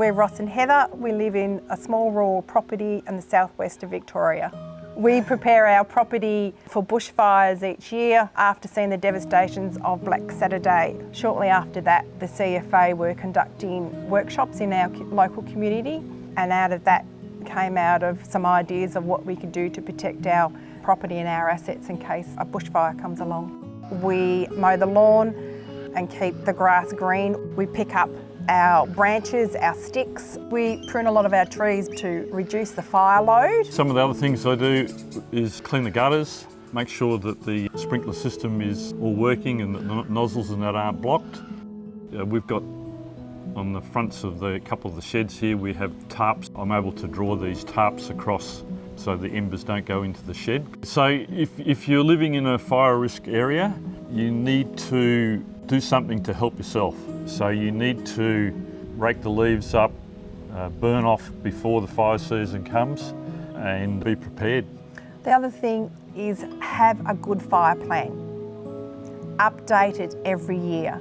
We're Ross and Heather. We live in a small rural property in the southwest of Victoria. We prepare our property for bushfires each year after seeing the devastations of Black Saturday. Shortly after that, the CFA were conducting workshops in our local community and out of that came out of some ideas of what we could do to protect our property and our assets in case a bushfire comes along. We mow the lawn and keep the grass green. We pick up our branches, our sticks. We prune a lot of our trees to reduce the fire load. Some of the other things I do is clean the gutters, make sure that the sprinkler system is all working and that the nozzles and that aren't blocked. We've got on the fronts of the couple of the sheds here we have tarps. I'm able to draw these tarps across so the embers don't go into the shed. So if, if you're living in a fire risk area, you need to do something to help yourself. So you need to rake the leaves up, uh, burn off before the fire season comes and be prepared. The other thing is have a good fire plan. Update it every year.